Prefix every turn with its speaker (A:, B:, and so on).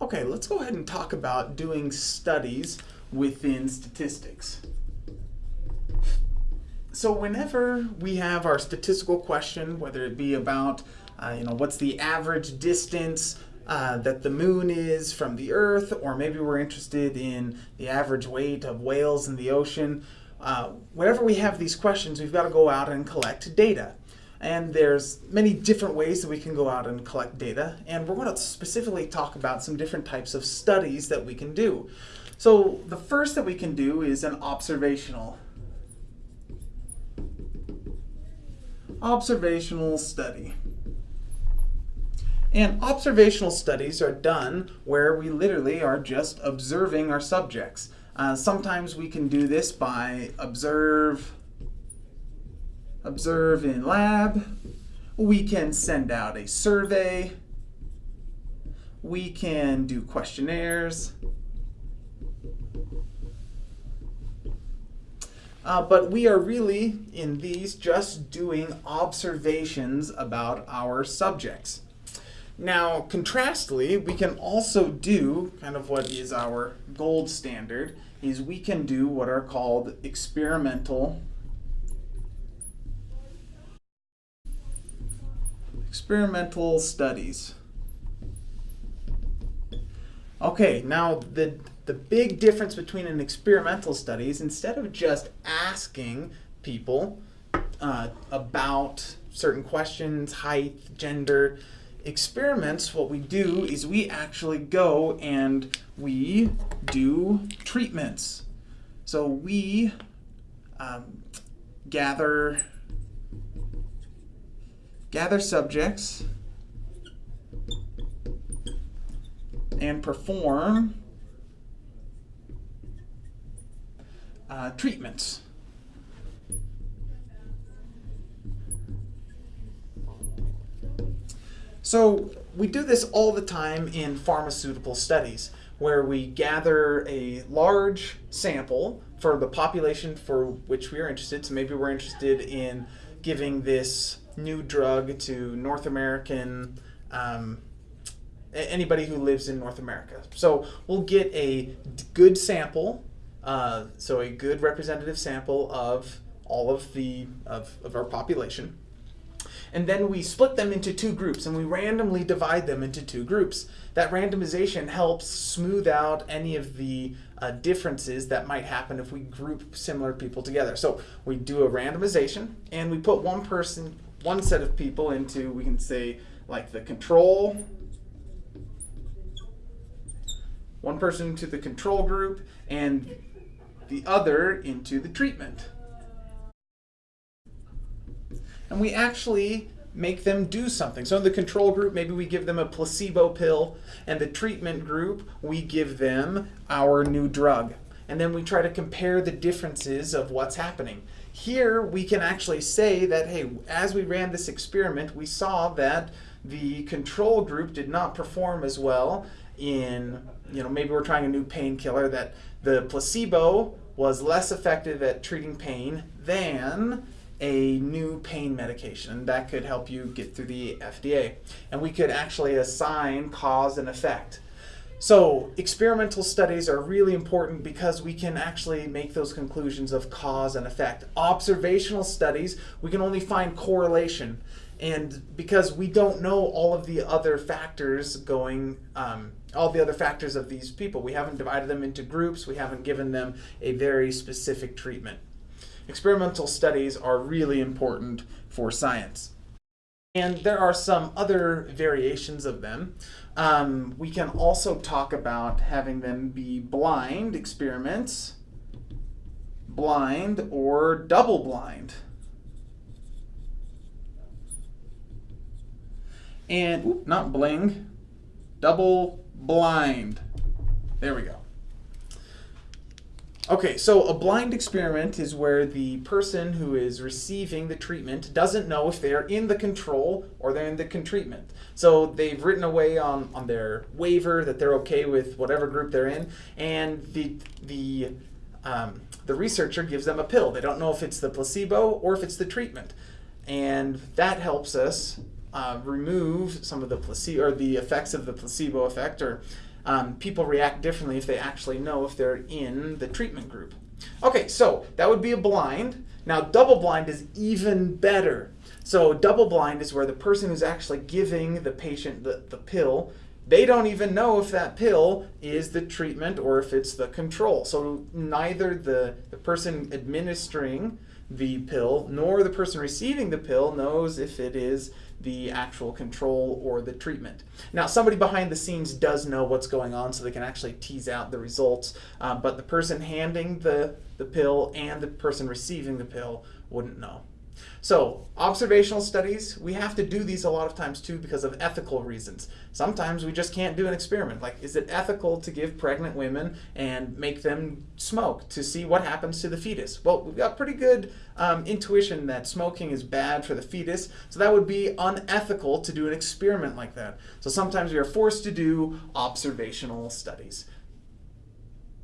A: Okay, let's go ahead and talk about doing studies within statistics. So whenever we have our statistical question, whether it be about, uh, you know, what's the average distance uh, that the moon is from the earth, or maybe we're interested in the average weight of whales in the ocean, uh, whenever we have these questions, we've got to go out and collect data. And there's many different ways that we can go out and collect data. And we're going to specifically talk about some different types of studies that we can do. So the first that we can do is an observational. Observational study. And observational studies are done where we literally are just observing our subjects. Uh, sometimes we can do this by observe observe in lab. We can send out a survey. We can do questionnaires. Uh, but we are really, in these, just doing observations about our subjects. Now, contrastly, we can also do kind of what is our gold standard, is we can do what are called experimental experimental studies. Okay, now the, the big difference between an experimental study is instead of just asking people uh, about certain questions, height, gender, experiments, what we do is we actually go and we do treatments. So we um, gather gather subjects, and perform uh, treatments. So we do this all the time in pharmaceutical studies where we gather a large sample for the population for which we are interested. So maybe we're interested in giving this new drug to North American, um, anybody who lives in North America. So we'll get a good sample, uh, so a good representative sample of all of the of, of our population. And then we split them into two groups and we randomly divide them into two groups. That randomization helps smooth out any of the uh, differences that might happen if we group similar people together. So we do a randomization and we put one person one set of people into, we can say, like the control, one person into the control group, and the other into the treatment. And we actually make them do something. So in the control group, maybe we give them a placebo pill, and the treatment group, we give them our new drug. And then we try to compare the differences of what's happening. Here we can actually say that, hey, as we ran this experiment, we saw that the control group did not perform as well in, you know, maybe we're trying a new painkiller, that the placebo was less effective at treating pain than a new pain medication. That could help you get through the FDA. And we could actually assign cause and effect. So experimental studies are really important because we can actually make those conclusions of cause and effect. Observational studies, we can only find correlation. And because we don't know all of the other factors going, um, all the other factors of these people, we haven't divided them into groups, we haven't given them a very specific treatment. Experimental studies are really important for science. And there are some other variations of them. Um, we can also talk about having them be blind experiments, blind or double blind. And, not bling, double blind. There we go. Okay, so a blind experiment is where the person who is receiving the treatment doesn't know if they are in the control or they're in the treatment. So they've written away on, on their waiver that they're okay with whatever group they're in, and the, the, um, the researcher gives them a pill. They don't know if it's the placebo or if it's the treatment. And that helps us uh, remove some of the placebo or the effects of the placebo effect or um, people react differently if they actually know if they're in the treatment group. Okay, so that would be a blind. Now, double blind is even better. So, double blind is where the person who's actually giving the patient the, the pill, they don't even know if that pill is the treatment or if it's the control. So, neither the, the person administering the pill nor the person receiving the pill knows if it is the actual control or the treatment. Now, somebody behind the scenes does know what's going on, so they can actually tease out the results, uh, but the person handing the, the pill and the person receiving the pill wouldn't know. So, observational studies, we have to do these a lot of times too because of ethical reasons. Sometimes we just can't do an experiment. Like, is it ethical to give pregnant women and make them smoke to see what happens to the fetus? Well, we've got pretty good um, intuition that smoking is bad for the fetus, so that would be unethical to do an experiment like that. So, sometimes we are forced to do observational studies.